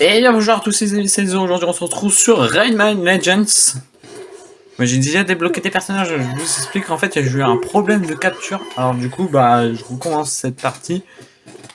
Et bien bonjour à tous ces saisons, aujourd'hui on se retrouve sur Rayman Legends. J'ai déjà débloqué des personnages, je vous explique en fait j'ai eu un problème de capture. Alors du coup bah je recommence cette partie.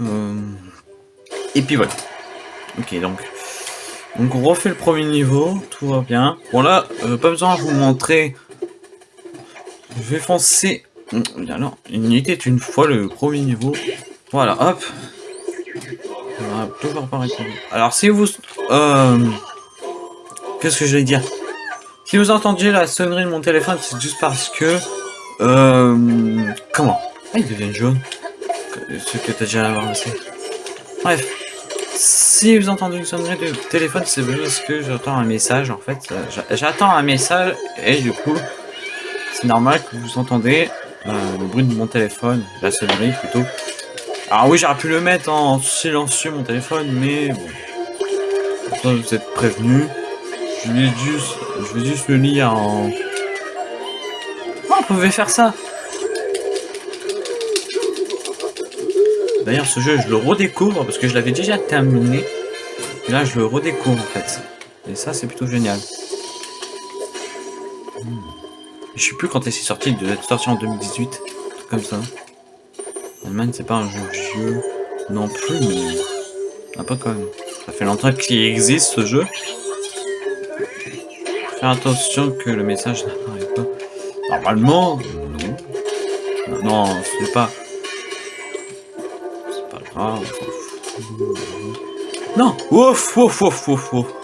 Euh, et puis voilà. Ok donc. Donc on refait le premier niveau, tout va bien. Bon là, euh, pas besoin de vous montrer. Je vais foncer. Alors, il était une fois le premier niveau. Voilà, hop Alors si vous... Euh, Qu'est-ce que je vais dire? Si vous entendiez la sonnerie de mon téléphone, c'est juste parce que... Euh, comment? Ah, il devient jaune. Ce que t'as déjà avancé. Bref. Si vous entendez une sonnerie de téléphone, c'est parce que j'attends un message, en fait. J'attends un message, et du coup, c'est normal que vous entendez euh, le bruit de mon téléphone, la sonnerie plutôt. Alors oui, j'aurais pu le mettre en silencieux mon téléphone, mais bon. vous êtes prévenu. Je vais juste, je vais juste le lire en. Oh, on pouvait faire ça. D'ailleurs, ce jeu, je le redécouvre parce que je l'avais déjà terminé. Et là, je le redécouvre en fait. Et ça, c'est plutôt génial. Hmm. Je sais plus quand est-ce sorti, il devait être sorti en 2018, comme ça. Man, c'est pas un jeu non plus, mais un peu quand même. Ça fait longtemps qu'il existe ce jeu. Faire attention que le message n'apparaît pas. Normalement, non. Non, c'est pas. C'est pas grave. Non Ouf, ouf, ouf, ouf, ouf.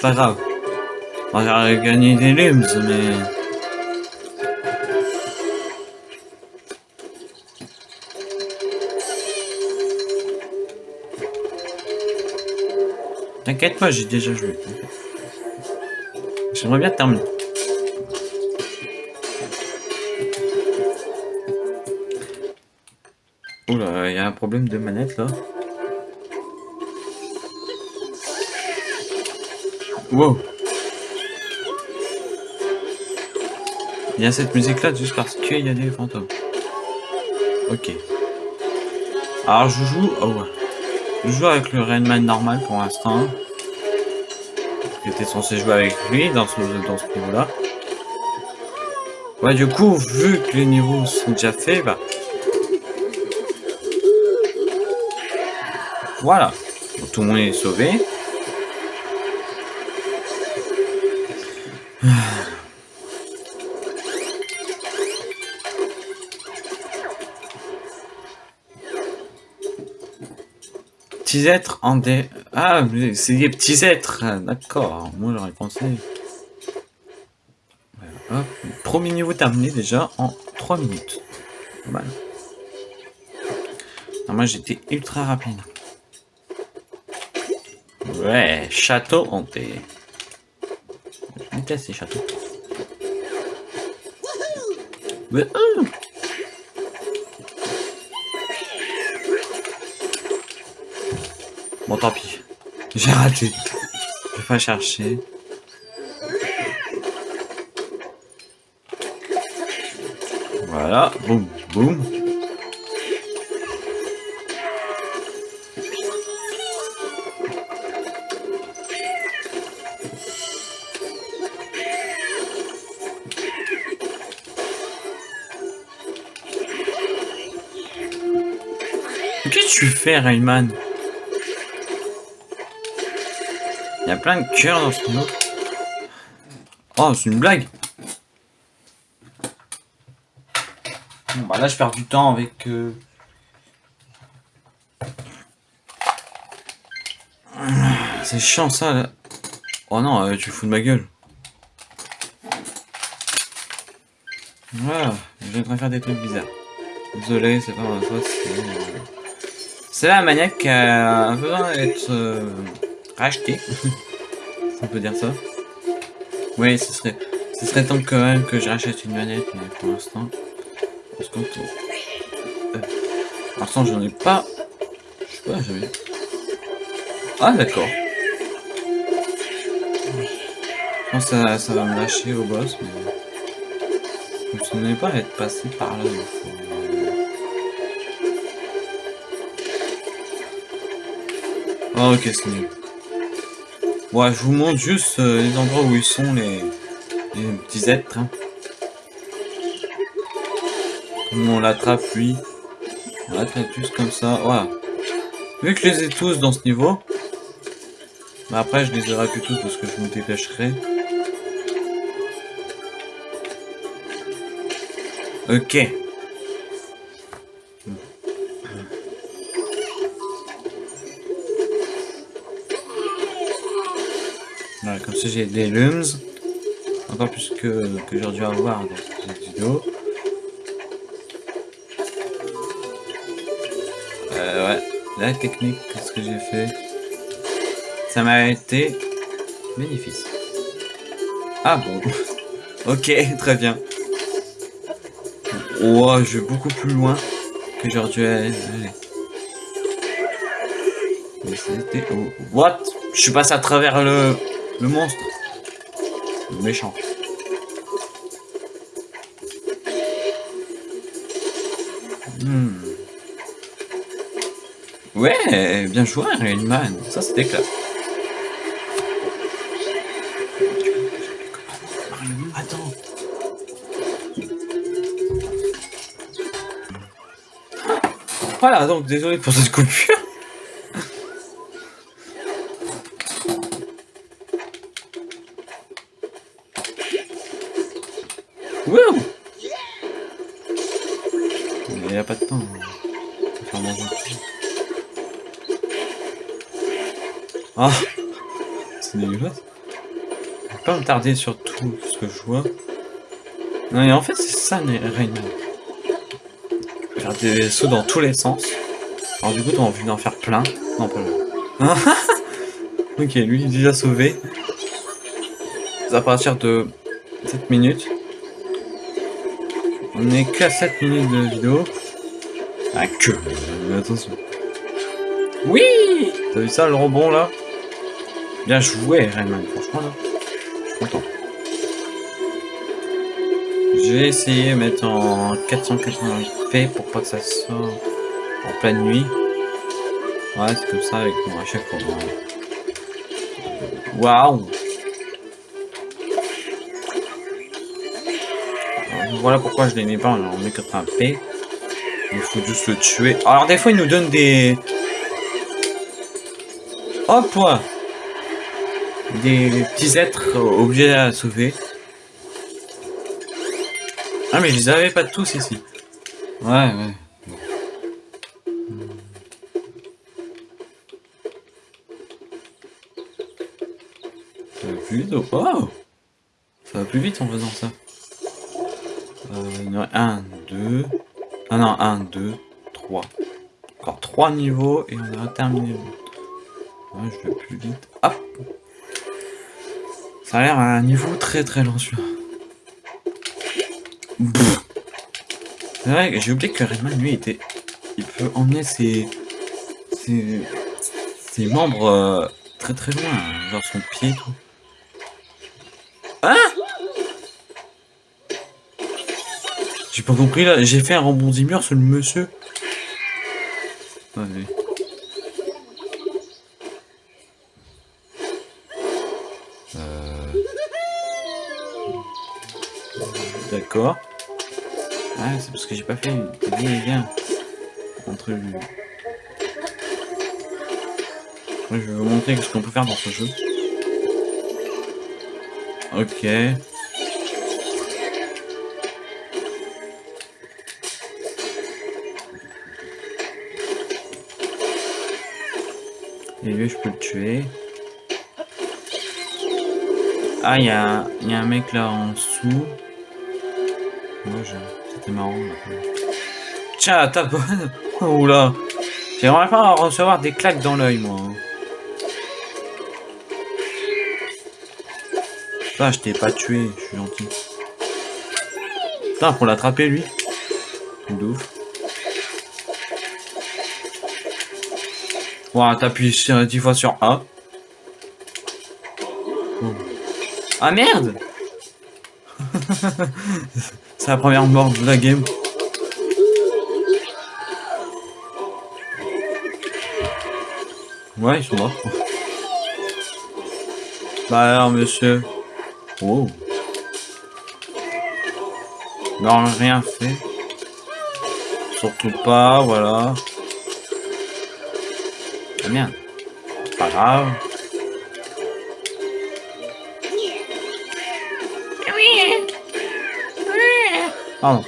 Pas grave. On va gagner des limbs, mais... T'inquiète pas, j'ai déjà joué. J'aimerais bien terminer. Oula, il y a un problème de manette là. Wow. Il y a cette musique là juste parce qu'il y a des fantômes. Ok. Alors je joue... Oh ouais. Je joue avec le Rainman normal pour l'instant. J'étais censé jouer avec lui dans ce, dans ce niveau là. Ouais du coup vu que les niveaux sont déjà faits, bah... Voilà. tout le monde est sauvé. Petits êtres en des... Ah, c'est des petits êtres, d'accord. Moi, j'aurais pensé... Premier niveau terminé déjà en 3 minutes. Voilà. moi, j'étais ultra rapide. Ouais, château hanté. Vais ces châteaux. Ouais, euh. Bon, tant pis. J'ai raté. Je vais pas chercher. Voilà, boum, boum. Tu fais, Rayman Il y a plein de cœurs dans ce mot. Oh, c'est une blague. Bon, bah là, je perds du temps avec... Euh... C'est chiant, ça, là. Oh non, euh, tu fous de ma gueule. Voilà, je train de faire des trucs bizarres. Désolé, c'est pas ma faute. C'est la maniaque a besoin d'être... Euh, racheter. on peut dire ça. Oui, ce serait, ce serait temps quand même que je rachète une manette, mais pour l'instant, parce que euh, pour l'instant, j'en ai pas. Je sais pas, j'avais. Ah, d'accord. Je pense que ça, ça va me lâcher au boss, mais... Je souvenais pas être passé par là fois. Ah, ok, c'est mieux. Ouais, je vous montre juste euh, les endroits où ils sont, les, petits êtres. Hein. Comment on l'attrape, lui. On l'attrape juste comme ça, voilà. Vu que je les ai tous dans ce niveau, bah après je les aurai plus tous parce que je me dépêcherai. Ok. J'ai des lums. Encore plus que, que j'aurais dû avoir dans cette vidéo. La technique, qu'est-ce que j'ai fait? Ça m'a été magnifique. Ah bon? Ok, très bien. Oh, je vais beaucoup plus loin que j'aurais dû aller. Mais. What? Je suis passé à travers le, le monstre. Le méchant. Hmm. Ouais, bien joué, Man. Ça, c'était classe. Attends. Voilà, donc désolé pour cette coupure. Ah C'est dégueulasse. Je vais pas me tarder sur tout ce que je vois. Non, mais en fait, c'est ça, Rayman. Faire des sauts dans tous les sens. Alors, du coup, t'as envie d'en faire plein. Non, pas là. ok, lui, il est déjà sauvé. C'est à partir de 7 minutes. On est qu'à 7 minutes de vidéo. Ah, que. Attention. Oui T'as vu ça, le rebond, là? Bien joué, Rayman, franchement, là. Je suis content. Je vais essayer de mettre en 480p pour pas que ça sorte en pleine nuit. Ouais, c'est comme ça avec moi à chaque fois. Waouh Voilà pourquoi je les mets pas en 1080p. Il faut juste le tuer. Alors des fois il nous donne des... Hop des petits êtres obligés à sauver. Ah mais je les avais pas tous ici. Ouais, ouais. Ça plus vite oh Ça va plus vite en faisant ça. Euh, il y en a un, deux... Ah non, un, deux, trois. Encore trois niveaux et on a terminé. Ouais, je vais plus vite. Hop ça a l'air à un niveau très très lent celui-là. C'est vrai, j'ai oublié que Redman lui était. Il peut emmener ses. ses, ses membres euh, très très loin, genre son pied tout. Hein? J'ai pas compris là, j'ai fait un rebondissement sur le monsieur. Allez. D'accord. C'est parce que j'ai pas fait des liens entre lui. je vais vous montrer ce qu'on peut faire dans ce jeu. Ok. Et lui, je peux le tuer. Ah, il y, y, a un mec là en dessous. C'était marrant. Tiens, tape Oula J'aimerais pas recevoir des claques dans l'œil, moi. Ah, je t'ai pas tué, je suis gentil. Putain, pour l'attraper, lui. De Voilà, t'appuies 10 fois sur A. Ah merde C'est la première mort de la game. Ouais, ils sont morts. Bah alors, monsieur. Oh. Non, rien fait. Surtout pas, voilà. Ah merde. Pas grave. Pardon.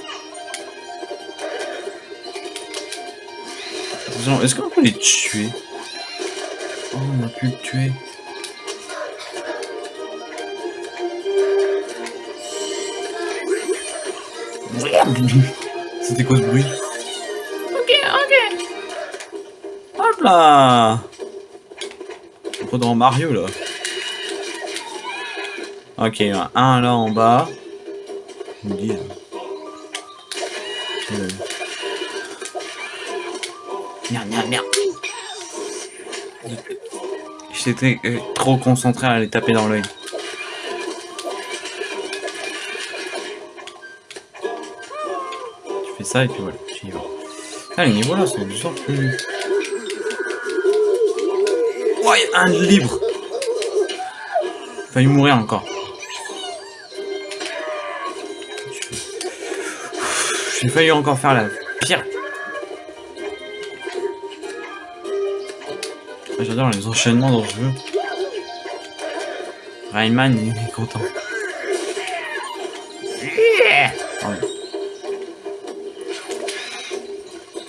Est-ce qu'on peut les tuer? Oh, on a pu le tuer. C'était quoi ce bruit? Ok, ok. Hop là On dans Mario là. Ok, un là en bas. Je me dis. Merde, merde, merde. J'étais euh, trop concentré à aller taper dans l'œil. Tu fais ça et puis voilà, tu y vas. Ah, les niveaux là, c'est du sort plus. Oh, y a un libre Failli mourir encore. J'ai failli encore faire la pire J'adore les enchaînements dans ce jeu. Rayman, est content.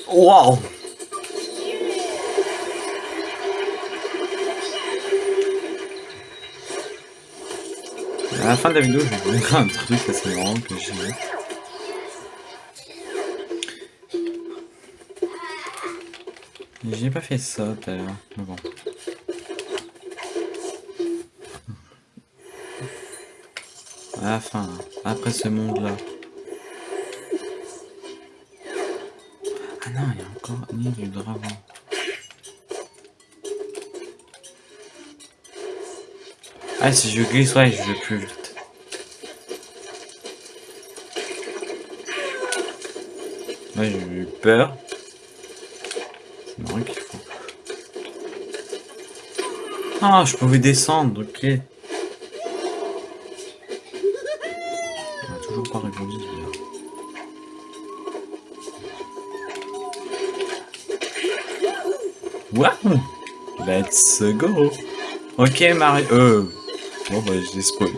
Wow À la fin de la vidéo, je vais vous montrer un truc assez marrant que j'ai J'ai pas fait ça tout à l'heure, mais bon. À la fin, après ce monde-là. Ah non, il y a encore ni du dragon. Ah, si je glisse, ouais, je vais plus vite. Ouais, j'ai eu peur. Ah, je pouvais descendre, ok. On toujours pas répondu Waouh! Let's go! Ok Mario... Euh... Bon bah j'ai spoil.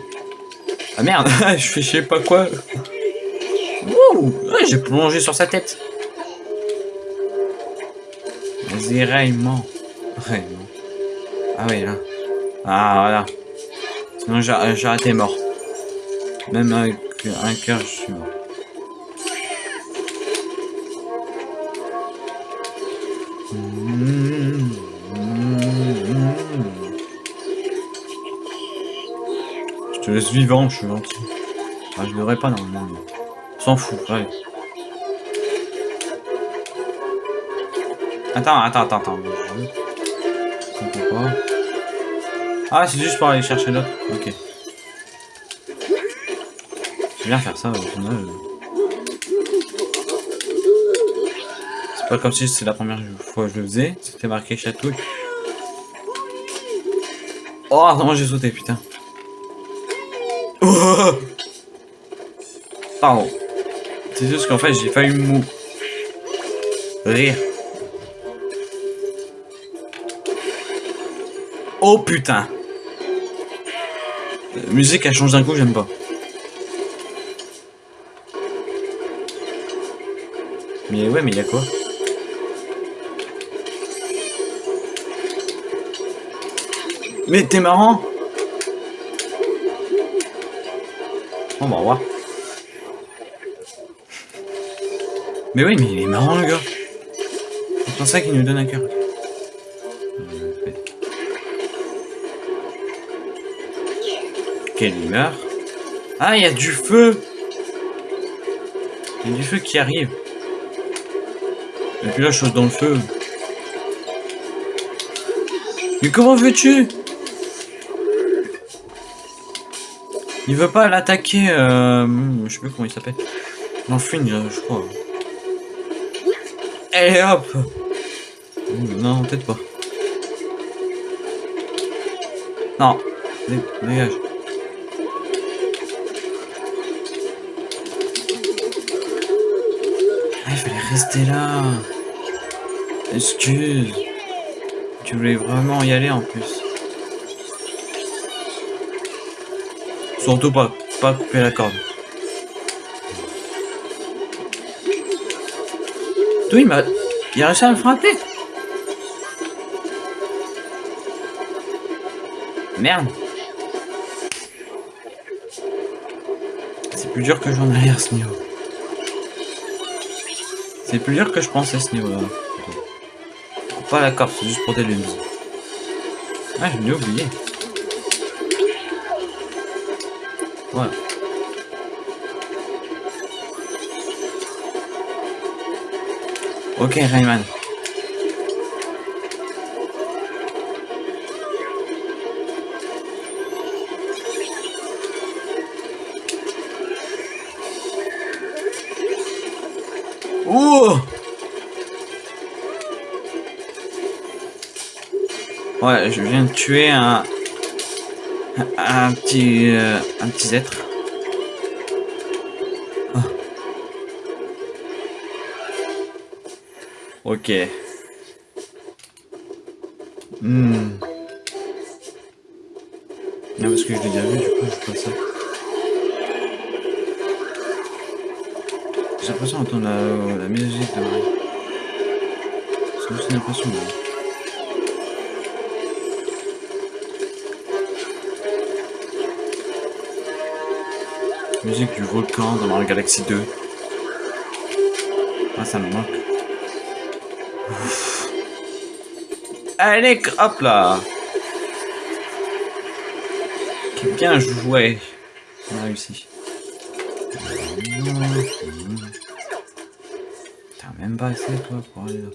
Ah merde! Je fais je sais pas quoi. Wouh! J'ai plongé sur sa tête Raymond. Ah oui, là. Ah, voilà. Sinon, j'aurais été mort. Même avec un cœur, je suis mort. Je te laisse vivant, je suis gentil. Ah, je devrais pas normalement. S'en fout, allez. Attends, attends, attends, attends. pas. Ah, c'est juste pour aller chercher l'autre. Ok. Je bien faire ça au final. C'est pas comme si c'est la première fois que je le faisais. C'était marqué chatouille. Oh, non, j'ai sauté, putain. Oh Pardon. C'est juste qu'en fait, j'ai failli mou... Rire. Oh putain La musique elle change d'un coup, j'aime pas. Mais ouais, mais il y a quoi? Mais t'es marrant On va voir. Mais oui, mais il est marrant le gars. C'est pour ça qu'il nous donne un cœur. Humeur. Ah, il y a du feu Il y a du feu qui arrive. Et puis là, chose dans le feu. Mais comment veux-tu? Il veut pas l'attaquer, euh, je sais plus comment il s'appelle. L'enfouine, je crois. Et hop Non, peut-être pas. Non, dégage. Fallait rester là. Excuse. Tu voulais vraiment y aller en plus? Surtout pas, pas couper la corde. D'où il m'a... Il a réussi à me frapper Merde C'est plus dur que j'en ai à ce niveau. C'est plus dur que je pensais ce niveau-là. Pas la corde, c'est juste pour des lunes. Ah, je l'ai oublié. Ouais. Ok, Rayman. Ouh Ouais, je viens de tuer un... Un petit... euh, un petit être. Ah. Ok. Hmm. Non, parce que je l'ai déjà vu, du coup, je fais ça. J'ai l'impression d'entendre la, musique de Marie. C'est aussi une impression. mais- Musique du volcan dans Mario Galaxy 2. Ah, ça me manque. Ouf. Allez, hop là Bien joué. On a réussi. T'as même pas essayé toi pour aller là.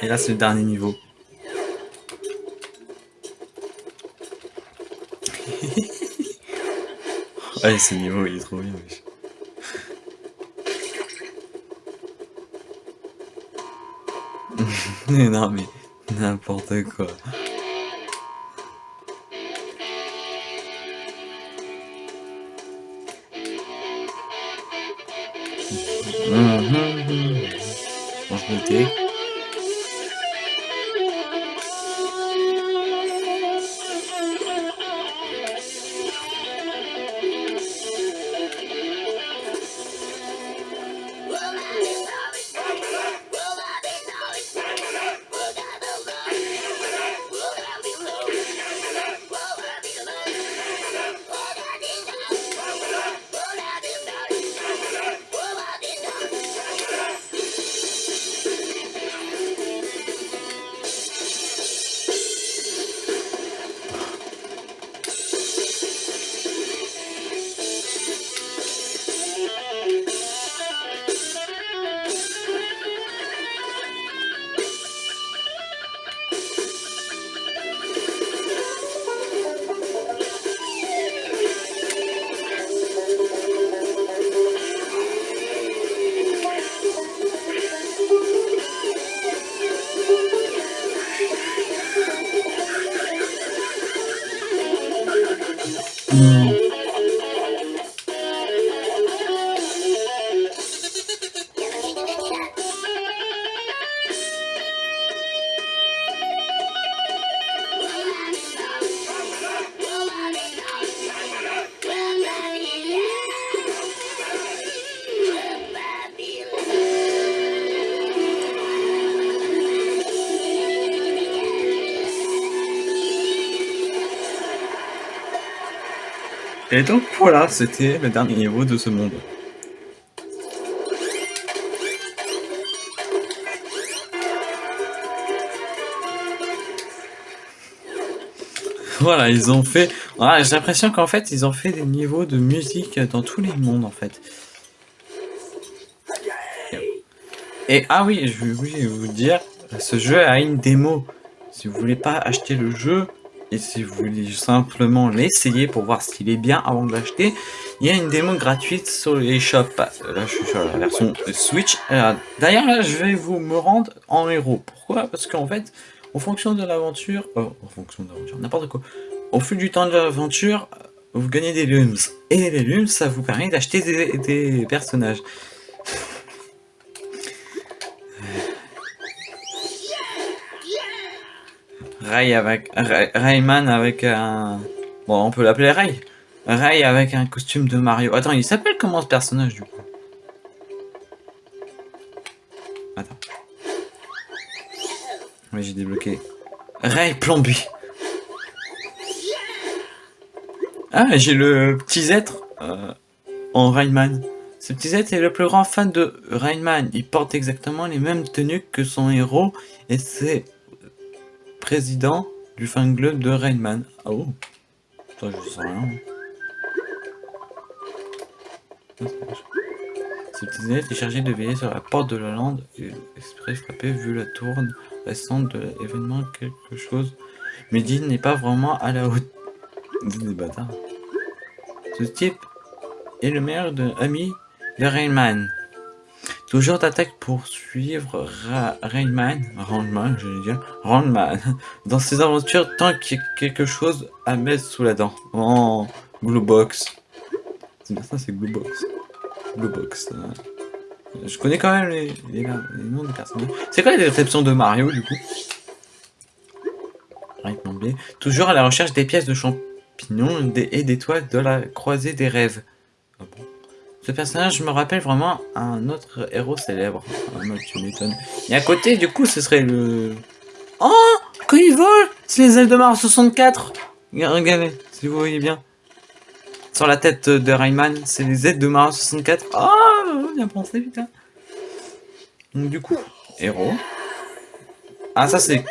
Et là c'est le dernier niveau. ouais, ce niveau il est trop bien. Mais non mais n'importe quoi. Mhm. Je Et donc voilà, c'était le dernier niveau de ce monde. voilà, ils ont fait... Voilà, j'ai l'impression qu'en fait, ils ont fait des niveaux de musique dans tous les mondes, en fait. Et ah oui, je voulais vous dire, ce jeu a une démo. Si vous voulez pas acheter le jeu, et si vous voulez simplement l'essayer pour voir s'il est bien avant de l'acheter, il y a une démo gratuite sur les shops. Là, je suis sur la version Switch. D'ailleurs, là, je vais vous me rendre en héros. Pourquoi? Parce qu'en fait, en fonction de l'aventure, oh, en fonction de l'aventure, n'importe quoi. Au fil du temps de l'aventure, vous gagnez des lums. Et les lums, ça vous permet d'acheter des personnages. Ray avec Rayman avec un bon on peut l'appeler Ray. Ray avec un costume de Mario. Attends il s'appelle comment ce personnage du coup? Attends. Oui j'ai débloqué. Ray plombi ah j'ai le petit Z euh, en Rayman. Ce petit Z est le plus grand fan de Rayman. Il porte exactement les mêmes tenues que son héros et c'est président du fan club de Rainman. Ah oh Ça, je sais rien. Ce petit est chargé de veiller sur la porte de la lande et esprit frappé vu la tourne récente de l'événement quelque chose. Mais dit n'est pas vraiment à la hauteur. des bâtards. Ce type est le meilleur de, ami de Rainman. Toujours d'attaque pour suivre Rayman, Rayman, je vais dire, Rayman, dans ses aventures tant qu'il y a quelque chose à mettre sous la dent. Oh, Box. C'est bien ça, c'est Box. Box. Euh. Je connais quand même les, noms des personnages. C'est quoi la description de Mario, du coup? Toujours à la recherche des pièces de champignons et d'étoiles de la croisée des rêves. Ah ce personnage me rappelle vraiment un autre héros célèbre. Et à côté, du coup, ce serait le... Oh Quand il vole C'est les ailes de Mars 64 Regardez, si vous voyez bien. Sur la tête de Rayman, c'est les ailes de Mars 64. Oh Bien pensé, putain. Donc du coup, héros. Ah, ça c'est...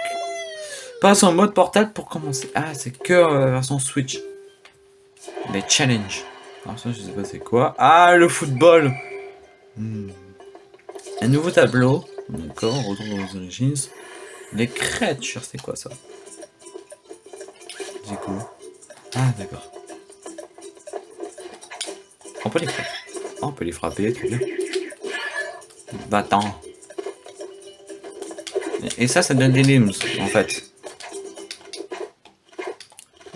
Passe en mode portable pour commencer. Ah, c'est que euh, version Switch. Les challenges. Alors ça, je sais pas c'est quoi. Ah, le football hmm. Un nouveau tableau. D'accord, on retrouve aux origines. Les créatures, c'est quoi ça? C'est cool. Ah, d'accord. On peut les frapper. on peut les frapper, tu veux Va-t'en. Et ça, ça donne des limbs, en fait.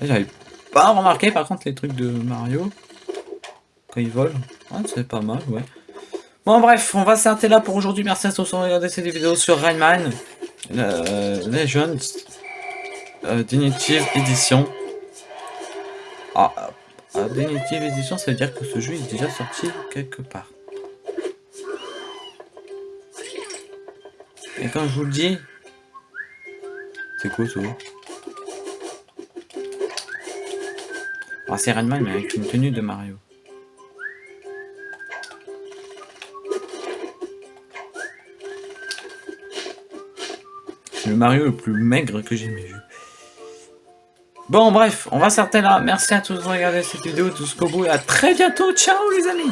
J'avais pas remarqué, par contre, les trucs de Mario quand ils volent. c'est pas mal, ouais. Bon, bref, on va s'arrêter là pour aujourd'hui. Merci à tous d'avoir regardé cette vidéo sur Rayman euh, Legends euh, Edition. Ah, euh, Edition, ça veut dire que ce jeu est déjà sorti quelque part. Et quand je vous le dis, c'est quoi ça ah, C'est Rayman, mais avec une tenue de Mario. Le Mario le plus maigre que j'ai jamais vu. Bon, bref, on va s'arrêter là. Merci à tous de regarder cette vidéo jusqu'au bout et à très bientôt. Ciao les amis